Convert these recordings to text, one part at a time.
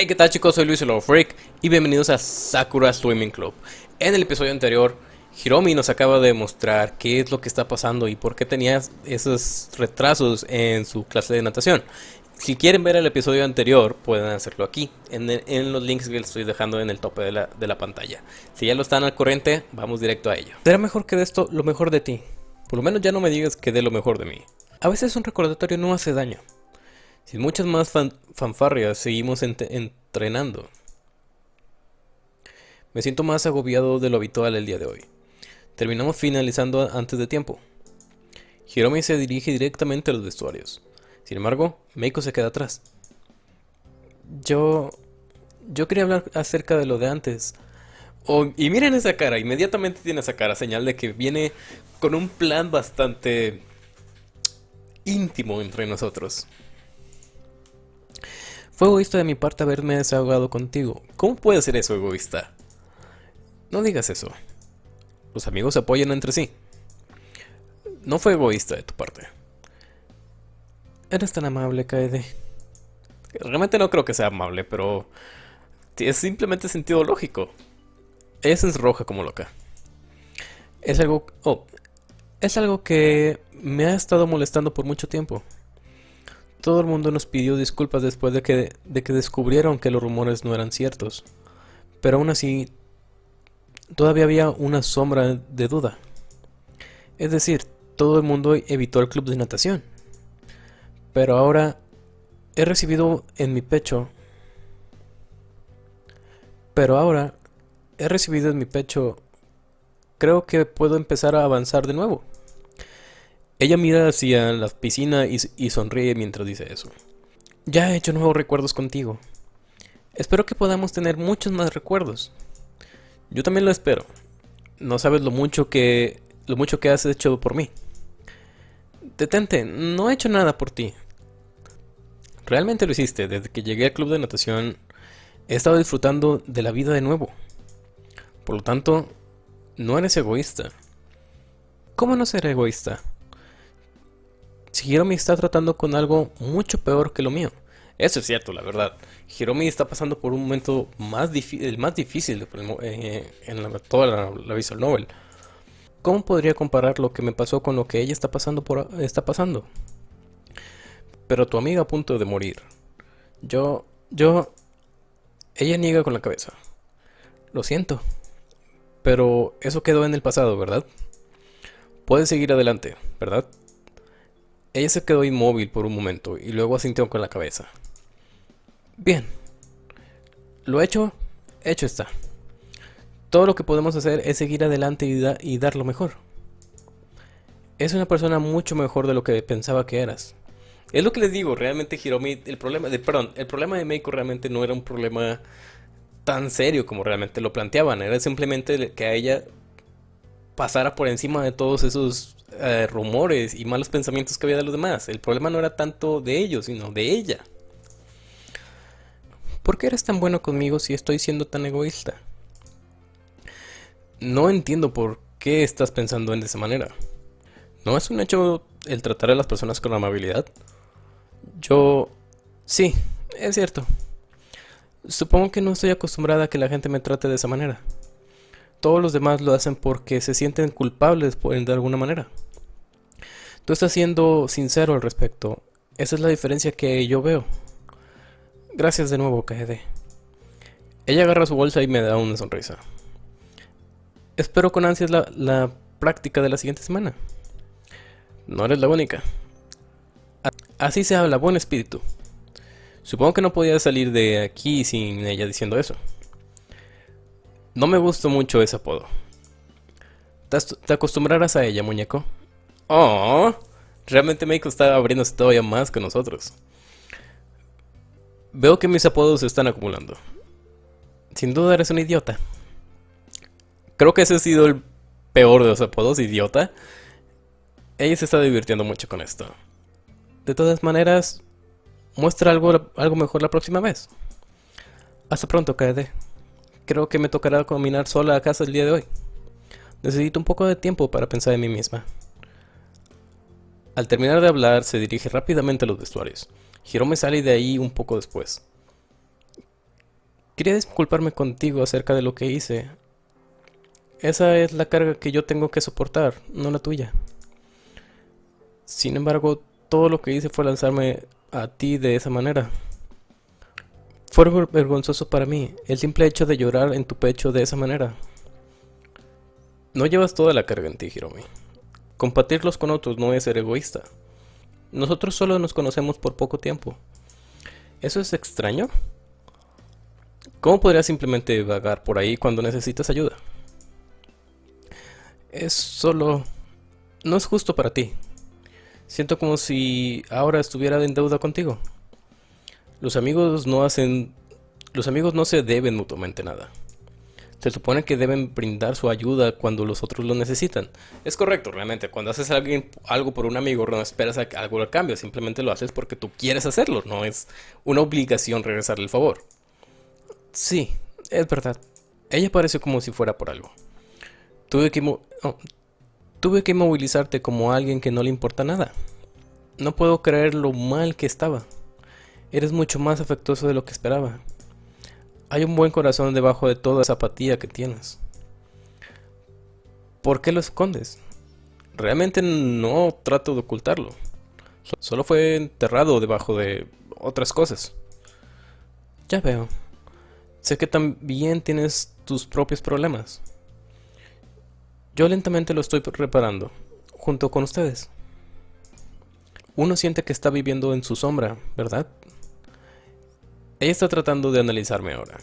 Hey, ¿qué tal chicos? Soy Luis el Freak y bienvenidos a Sakura Swimming Club. En el episodio anterior, Hiromi nos acaba de mostrar qué es lo que está pasando y por qué tenía esos retrasos en su clase de natación. Si quieren ver el episodio anterior, pueden hacerlo aquí, en, los links que les estoy dejando en el tope de la, de la pantalla. Si ya lo están al corriente, vamos directo a ello. Será mejor que de esto lo mejor de ti. Por lo menos ya no me digas que dé lo mejor de mí. A veces un recordatorio no hace daño. Sin muchas más fanfarrias, seguimos Me siento más agobiado de lo habitual el día de hoy. Terminamos finalizando antes de tiempo. Hiromi se dirige directamente a los vestuarios. Sin embargo, Meiko se queda atrás. Yo... Yo quería hablar acerca de lo de antes. Y miren esa cara, inmediatamente tiene esa cara, señal de que viene con un plan bastante íntimo entre nosotros. Fue egoísta de mi parte haberme desahogado contigo. ¿Cómo puede ser eso egoísta? No digas eso. Los amigos se apoyan entre sí. No fue egoísta de tu parte. Eres tan amable, Kaede. Realmente no creo que sea amable, pero... Es simplemente sentido lógico. Ella es roja como loca. Es algo... Oh, es algo que me ha estado molestando por mucho tiempo. Todo el mundo nos pidió disculpas después de que, de que descubrieron que los rumores no eran ciertos. Pero aún así, todavía había una sombra de duda. Es decir, todo el mundo evitó el club de natación. Pero ahora he recibido en mi pecho... Pero ahora he recibido en mi pecho... Creo que puedo empezar a avanzar de nuevo. Ella mira hacia la piscina y, sonríe mientras dice eso. Ya he hecho nuevos recuerdos contigo. Espero que podamos tener muchos más recuerdos. Yo también lo espero. No sabes lo mucho que lo mucho que has hecho por mí. Detente, no he hecho nada por ti. Realmente lo hiciste. Desde que llegué al club de natación he estado disfrutando de la vida de nuevo. Por lo tanto, no eres egoísta. ¿Cómo no ser egoísta? Hiromi está tratando con algo mucho peor que lo mío. Eso es cierto, la verdad. Hiromi está pasando por un momento más el más difícil eh, en toda la, visual novel. ¿Cómo podría comparar lo que me pasó con lo que ella está pasando por está pasando? Pero tu amiga a punto de morir. Yo yo ella niega con la cabeza. Lo siento. Pero eso quedó en el pasado, ¿verdad? Puedes seguir adelante, ¿verdad? Ella se quedó inmóvil por un momento y luego asintió con la cabeza. Bien. Lo hecho, hecho está. Todo lo que podemos hacer es seguir adelante y, dar lo mejor. Es una persona mucho mejor de lo que pensaba que eras. Es lo que les digo, realmente Hiromi, el problema de, perdón, el problema de Meiko realmente no era un problema tan serio como realmente lo planteaban, era simplemente que a ella pasara por encima de todos esos eh, rumores y malos pensamientos que había de los demás. El problema no era tanto de ellos, sino de ella. ¿Por qué eres tan bueno conmigo si estoy siendo tan egoísta? No entiendo por qué estás pensando en esa manera. ¿No es un hecho el tratar a las personas con amabilidad? Yo... Sí, es cierto. Supongo que no estoy acostumbrada a que la gente me trate de esa manera todos los demás lo hacen porque se sienten culpables de alguna manera. Tú estás siendo sincero al respecto. Esa es la diferencia que yo veo. Gracias de nuevo, KD. Ella agarra su bolsa y me da una sonrisa. Espero con ansias la, la práctica de la siguiente semana. No eres la única. Así se habla, buen espíritu. Supongo que no podía salir de aquí sin ella diciendo eso. No me gustó mucho ese apodo. Te acostumbrarás a ella, muñeco. Oh, realmente Meiko está abriéndose todavía más que nosotros. Veo que mis apodos se están acumulando. Sin duda eres un idiota. Creo que ese ha sido el peor de los apodos, idiota. Ella se está divirtiendo mucho con esto. De todas maneras, muestra algo, algo mejor la próxima vez. Hasta pronto, KD. Creo que me tocará caminar sola a casa el día de hoy. Necesito un poco de tiempo para pensar en mí misma. Al terminar de hablar, se dirige rápidamente a los vestuarios. me sale de ahí un poco después. Quería disculparme contigo acerca de lo que hice. Esa es la carga que yo tengo que soportar, no la tuya. Sin embargo, todo lo que hice fue lanzarme a ti de esa manera. Fue vergonzoso para mí el simple hecho de llorar en tu pecho de esa manera. No llevas toda la carga en ti, Hiromi. Compartirlos con otros no es ser egoísta. Nosotros solo nos conocemos por poco tiempo. ¿Eso es extraño? ¿Cómo podrías simplemente vagar por ahí cuando necesitas ayuda? Es solo... No es justo para ti. Siento como si ahora estuviera en deuda contigo. Los amigos no hacen... Los amigos no se deben mutuamente nada. Se supone que deben brindar su ayuda cuando los otros lo necesitan. Es correcto, realmente. Cuando haces alguien, algo por un amigo, no esperas algo al cambio. Simplemente lo haces porque tú quieres hacerlo. No es una obligación regresarle el favor. Sí, es verdad. Ella parece como si fuera por algo. Tuve que, Tuve que movilizarte como alguien que no le importa nada. No puedo creer lo mal que estaba. Eres mucho más afectuoso de lo que esperaba. Hay un buen corazón debajo de toda esa apatía que tienes. ¿Por qué lo escondes? Realmente no trato de ocultarlo. Solo fue enterrado debajo de otras cosas. Ya veo. Sé que también tienes tus propios problemas. Yo lentamente lo estoy reparando, junto con ustedes. Uno siente que está viviendo en su sombra, ¿verdad? Ella está tratando de analizarme ahora.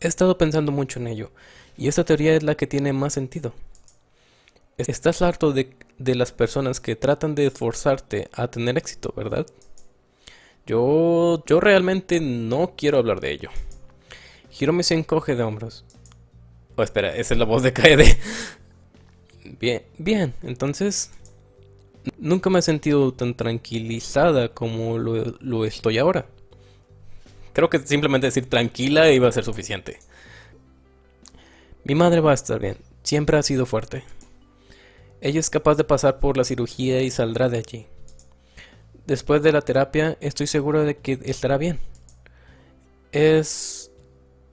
He estado pensando mucho en ello, y esta teoría es la que tiene más sentido. Estás harto de, de las personas que tratan de esforzarte a tener éxito, ¿verdad? Yo, yo realmente no quiero hablar de ello. Hiromi se encoge de hombros. Oh, espera, esa es la voz de Kaede. Bien, bien, entonces... Nunca me he sentido tan tranquilizada como lo, estoy ahora. Creo que simplemente decir tranquila iba a ser suficiente. Mi madre va a estar bien. Siempre ha sido fuerte. Ella es capaz de pasar por la cirugía y saldrá de allí. Después de la terapia, estoy seguro de que estará bien. Es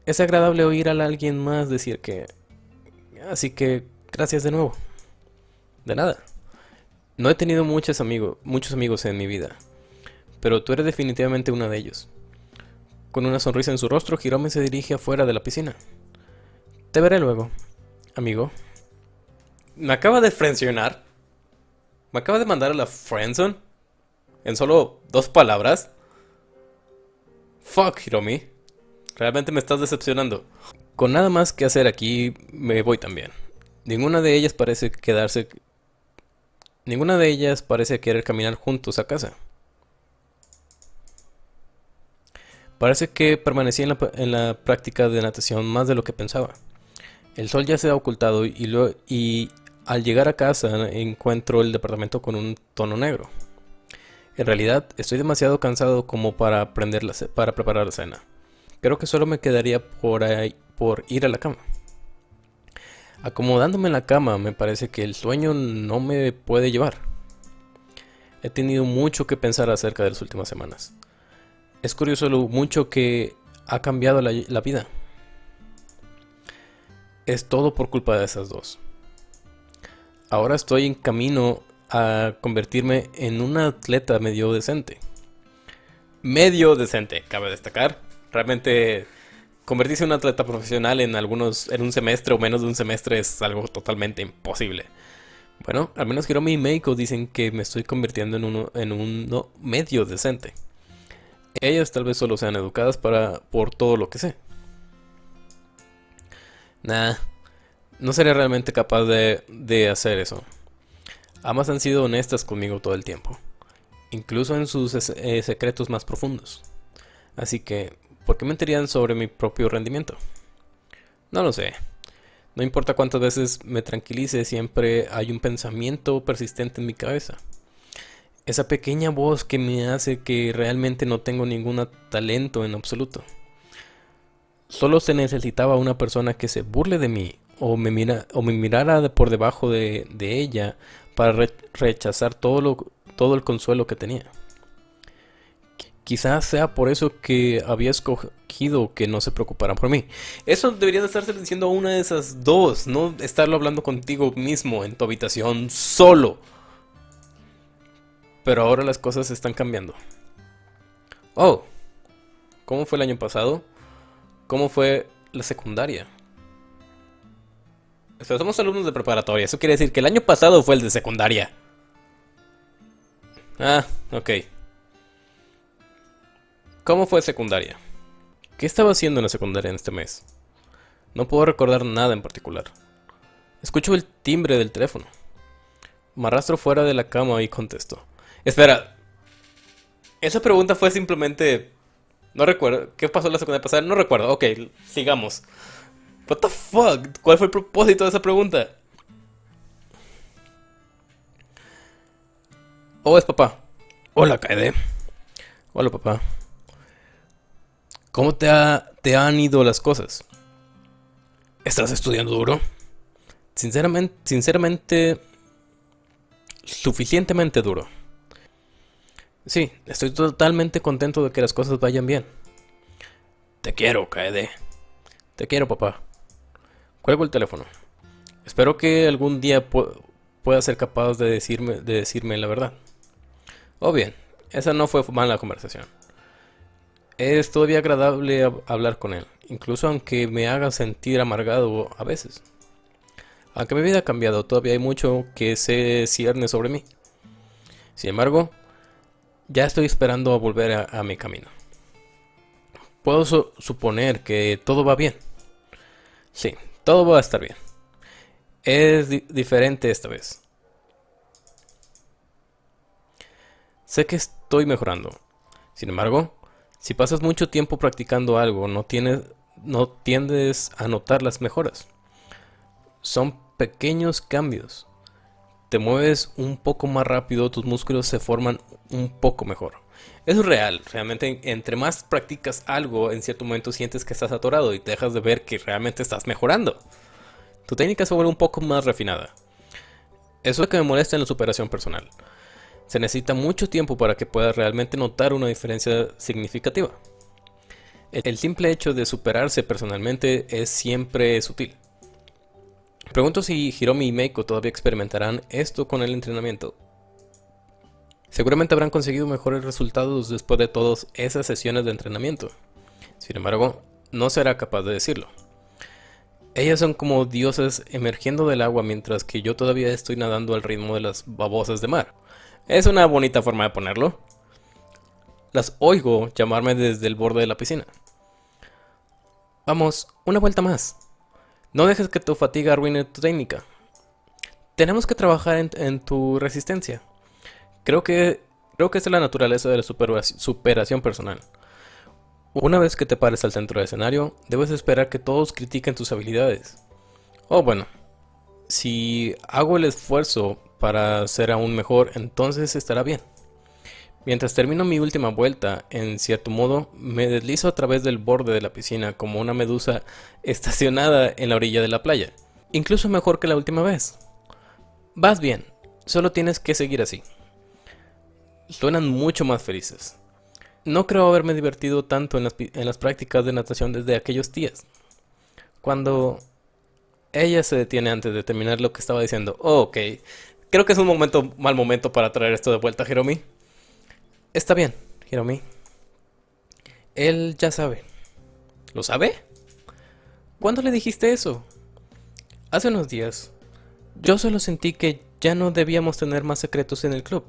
es agradable oír a alguien más decir que... Así que gracias de nuevo. De nada. No he tenido muchos amigos, muchos amigos en mi vida, pero tú eres definitivamente uno de ellos. Con una sonrisa en su rostro, Hirome se dirige afuera de la piscina. Te veré luego, amigo. Me acaba de frencionar. Me acaba de mandar a la friendzone. En solo dos palabras. Fuck, Hiromi. Realmente me estás decepcionando. Con nada más que hacer aquí, me voy también. Ninguna de ellas parece quedarse... Ninguna de ellas parece querer caminar juntos a casa. Parece que permanecí en la, práctica de natación más de lo que pensaba. El sol ya se ha ocultado y, y al llegar a casa encuentro el departamento con un tono negro. En realidad estoy demasiado cansado como para, la, para preparar la cena. Creo que solo me quedaría por ir a la cama. Acomodándome en la cama me parece que el sueño no me puede llevar. He tenido mucho que pensar acerca de las últimas semanas. Es curioso lo mucho que ha cambiado la, vida. Es todo por culpa de esas dos. Ahora estoy en camino a convertirme en un atleta medio decente. Medio decente, cabe destacar. Realmente convertirse en un atleta profesional en algunos en un semestre o menos de un semestre es algo totalmente imposible. Bueno, al menos Hiromi y Meiko dicen que me estoy convirtiendo en uno en un medio decente. Ellas tal vez solo sean educadas para por todo lo que sé. Nah, no sería realmente capaz de, de hacer eso. Ambas han sido honestas conmigo todo el tiempo, incluso en sus eh, secretos más profundos. Así que ¿Por qué mentirían sobre mi propio rendimiento? No lo sé. No importa cuántas veces me tranquilice, siempre hay un pensamiento persistente en mi cabeza. Esa pequeña voz que me hace que realmente no tengo ningún talento en absoluto. Solo se necesitaba una persona que se burle de mí o me, mira, o me mirara por debajo de, ella para rechazar todo, lo, todo el consuelo que tenía. Quizás sea por eso que había escogido que no se preocuparan por mí. Eso debería de estarse diciendo una de esas dos, no estarlo hablando contigo mismo en tu habitación solo. Pero ahora las cosas están cambiando. Oh, ¿cómo fue el año pasado? ¿Cómo fue la secundaria? somos alumnos de preparatoria. Eso quiere decir que el año pasado fue el de secundaria. Ah, ok. ¿Cómo fue secundaria? ¿Qué estaba haciendo en la secundaria en este mes? No puedo recordar nada en particular. Escucho el timbre del teléfono. Me arrastro fuera de la cama y contesto. Espera. Esa pregunta fue simplemente... No recuerdo. ¿Qué pasó la secundaria pasada? No recuerdo. Ok, sigamos. What the fuck? ¿Cuál fue el propósito de esa pregunta? Oh, es papá. Hola, Kaede. Hola, papá. ¿Cómo te, te han ido las cosas? ¿Estás estudiando duro? Sinceramente, sinceramente, suficientemente duro. Sí, estoy totalmente contento de que las cosas vayan bien. Te quiero, Kaede. Te quiero, papá. Cuelgo el teléfono. Espero que algún día pueda ser capaz de decirme, de decirme la verdad. Oh bien, esa no fue mala conversación. Es todavía agradable hablar con él, incluso aunque me haga sentir amargado a veces. Aunque mi vida ha cambiado, todavía hay mucho que se cierne sobre mí. Sin embargo, ya estoy esperando a volver a, mi camino. Puedo suponer que todo va bien. Sí, todo va a estar bien. Es diferente esta vez. Sé que estoy mejorando. Sin embargo, si pasas mucho tiempo practicando algo, no, tienes, no tiendes a notar las mejoras. Son pequeños cambios. Te mueves un poco más rápido, tus músculos se forman un poco mejor. Eso es real, realmente entre más practicas algo, en cierto momento sientes que estás atorado y te dejas de ver que realmente estás mejorando. Tu técnica se vuelve un poco más refinada. Eso es lo que me molesta en la superación personal. Se necesita mucho tiempo para que puedas realmente notar una diferencia significativa. El simple hecho de superarse personalmente es siempre sutil. Pregunto si Hiromi y Meiko todavía experimentarán esto con el entrenamiento. Seguramente habrán conseguido mejores resultados después de todas esas sesiones de entrenamiento. Sin embargo, no será capaz de decirlo. Ellas son como dioses emergiendo del agua mientras que yo todavía estoy nadando al ritmo de las babosas de mar. Es una bonita forma de ponerlo. Las oigo llamarme desde el borde de la piscina. Vamos, una vuelta más. No dejes que tu fatiga arruine tu técnica. Tenemos que trabajar en, tu resistencia. Creo que, creo que es la naturaleza de la superación personal. Una vez que te pares al centro del escenario, debes esperar que todos critiquen tus habilidades. Oh, bueno. Si hago el esfuerzo para ser aún mejor, entonces estará bien. Mientras termino mi última vuelta, en cierto modo, me deslizo a través del borde de la piscina como una medusa estacionada en la orilla de la playa. Incluso mejor que la última vez. Vas bien, solo tienes que seguir así. Suenan mucho más felices. No creo haberme divertido tanto en las, prácticas de natación desde aquellos días. Cuando ella se detiene antes de terminar lo que estaba diciendo. Oh, ok, Creo que es un momento, mal momento para traer esto de vuelta, Hiromi. Está bien, Hiromi. Él ya sabe. ¿Lo sabe? ¿Cuándo le dijiste eso? Hace unos días. Yo solo sentí que ya no debíamos tener más secretos en el club.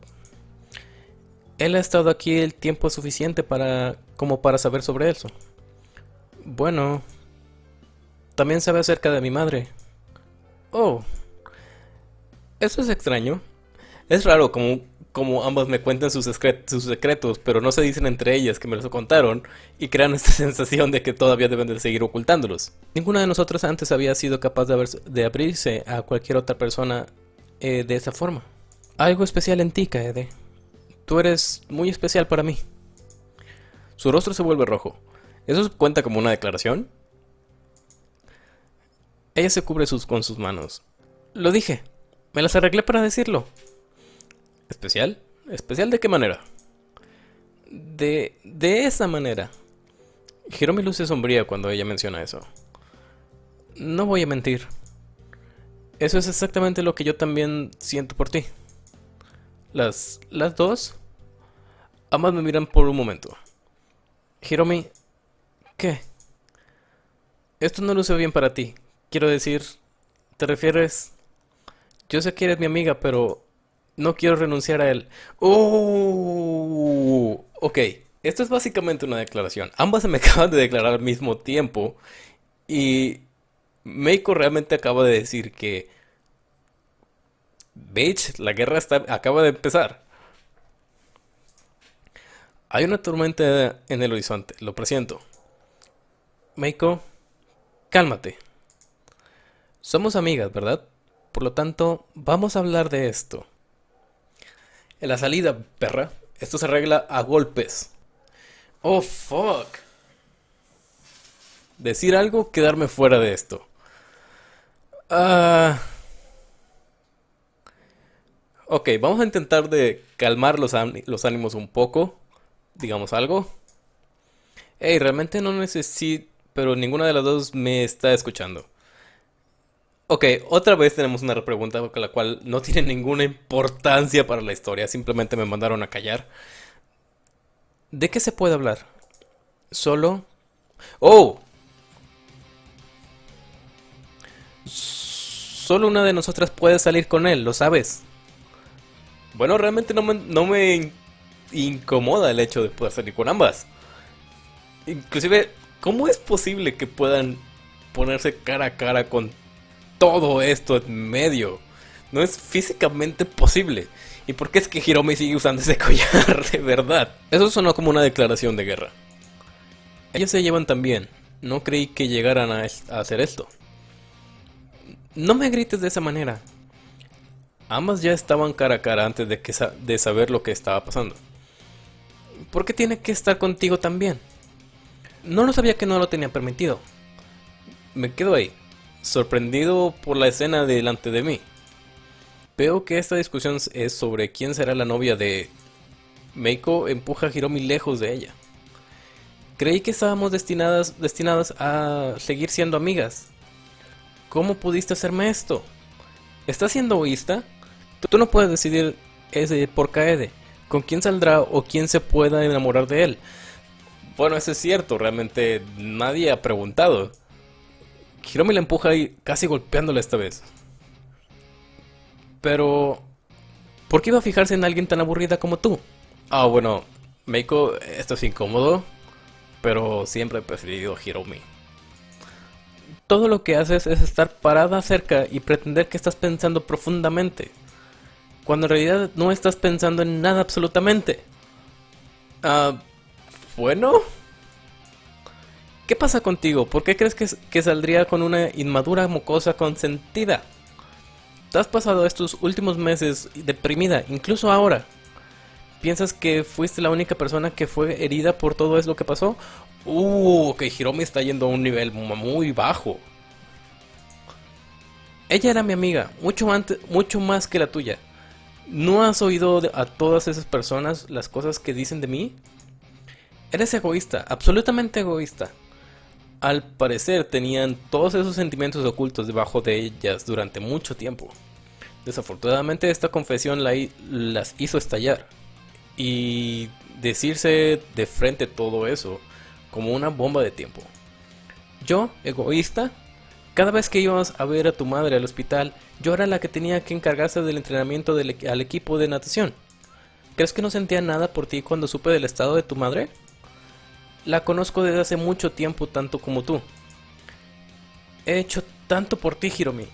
Él ha estado aquí el tiempo suficiente para como para saber sobre eso. Bueno, también sabe acerca de mi madre. Oh, eso es extraño. Es raro como, como ambas me cuentan sus, secretos, pero no se dicen entre ellas que me los contaron y crean esta sensación de que todavía deben de seguir ocultándolos. Ninguna de nosotros antes había sido capaz de, abrirse a cualquier otra persona eh, de esa forma. Algo especial en ti, Kaede. Tú eres muy especial para mí. Su rostro se vuelve rojo. ¿Eso cuenta como una declaración? Ella se cubre con sus manos. Lo dije. Me las arreglé para decirlo. ¿Especial? ¿Especial de qué manera? De, de esa manera. Hiromi luce sombría cuando ella menciona eso. No voy a mentir. Eso es exactamente lo que yo también siento por ti. Las, las dos ambas me miran por un momento. Hiromi, ¿qué? Esto no luce bien para ti. Quiero decir, ¿te refieres? Yo sé que eres mi amiga, pero no quiero renunciar a él. ¡Oh! Ok, esto es básicamente una declaración. Ambas se me acaban de declarar al mismo tiempo. Y Meiko realmente acaba de decir que... Bitch, la guerra está, acaba de empezar. Hay una tormenta en el horizonte, lo presiento. Meiko, cálmate. Somos amigas, ¿verdad? Por lo tanto, vamos a hablar de esto. En la salida, perra, esto se arregla a golpes. Oh, fuck. Decir algo, quedarme fuera de esto. Ah... Ok, vamos a intentar de calmar los, los ánimos un poco. Digamos algo. Hey, realmente no necesito... Pero ninguna de las dos me está escuchando. Ok, otra vez tenemos una pregunta con la cual no tiene ninguna importancia para la historia. Simplemente me mandaron a callar. ¿De qué se puede hablar? Solo... ¡Oh! Solo una de nosotras puede salir con él, ¿lo sabes? Bueno, realmente no me, no me incomoda el hecho de poder salir con ambas. Inclusive, ¿cómo es posible que puedan ponerse cara a cara con todo esto en medio? No es físicamente posible. ¿Y por qué es que Hiromi sigue usando ese collar de verdad? Eso sonó como una declaración de guerra. Ellos se llevan tan bien. No creí que llegaran a, hacer esto. No me grites de esa manera. Ambas ya estaban cara a cara antes de, que de saber lo que estaba pasando. ¿Por qué tiene que estar contigo también? No lo sabía que no lo tenía permitido. Me quedo ahí, sorprendido por la escena delante de mí. Veo que esta discusión es sobre quién será la novia de... Meiko empuja a Hiromi lejos de ella. Creí que estábamos destinadas, destinadas a seguir siendo amigas. ¿Cómo pudiste hacerme esto? ¿Estás siendo egoísta? Tú no puedes decidir ese por Kaede, con quién saldrá o quién se pueda enamorar de él. Bueno, eso es cierto, realmente nadie ha preguntado. Hiromi la empuja y casi golpeándola esta vez. Pero... ¿Por qué iba a fijarse en alguien tan aburrida como tú? Ah, bueno, Meiko, esto es incómodo, pero siempre he preferido Hiromi. Todo lo que haces es estar parada cerca y pretender que estás pensando profundamente, cuando en realidad no estás pensando en nada absolutamente. Ah, bueno. ¿Qué pasa contigo? ¿Por qué crees que, saldría con una inmadura mocosa consentida? Te has pasado estos últimos meses deprimida, incluso ahora. ¿Piensas que fuiste la única persona que fue herida por todo eso que pasó? Uh, que Hiromi está yendo a un nivel muy bajo. Ella era mi amiga, mucho antes, mucho más que la tuya. ¿No has oído a todas esas personas las cosas que dicen de mí? Eres egoísta, absolutamente egoísta. Al parecer tenían todos esos sentimientos ocultos debajo de ellas durante mucho tiempo. Desafortunadamente esta confesión las hizo estallar y decirse de frente todo eso como una bomba de tiempo. Yo, egoísta, cada vez que íbamos a ver a tu madre al hospital, yo era la que tenía que encargarse del entrenamiento del, al equipo de natación. ¿Crees que no sentía nada por ti cuando supe del estado de tu madre? La conozco desde hace mucho tiempo tanto como tú. He hecho tanto por ti, Hiromi.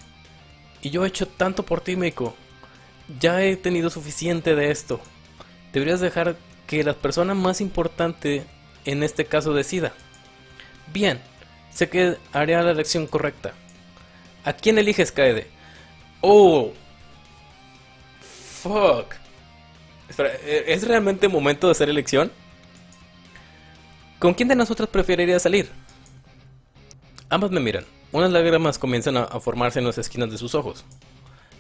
Y yo he hecho tanto por ti, Meiko. Ya he tenido suficiente de esto. Deberías dejar que la persona más importante en este caso decida. Bien, sé que haré la elección correcta. ¿A quién eliges, Kaede? Oh. Fuck. Espera, ¿es realmente momento de hacer elección? ¿Con quién de nosotros preferiría salir? Ambas me miran. Unas lágrimas comienzan a, formarse en las esquinas de sus ojos.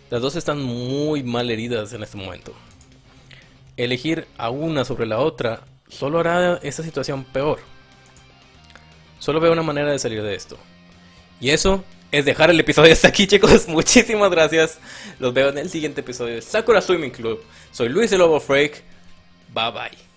Las dos están muy mal heridas en este momento. Elegir a una sobre la otra solo hará esta situación peor. Solo veo una manera de salir de esto. Y eso es dejar el episodio hasta aquí, chicos. Muchísimas gracias. Los veo en el siguiente episodio de Sakura Swimming Club. Soy Luis el Lobo Freak. Bye bye.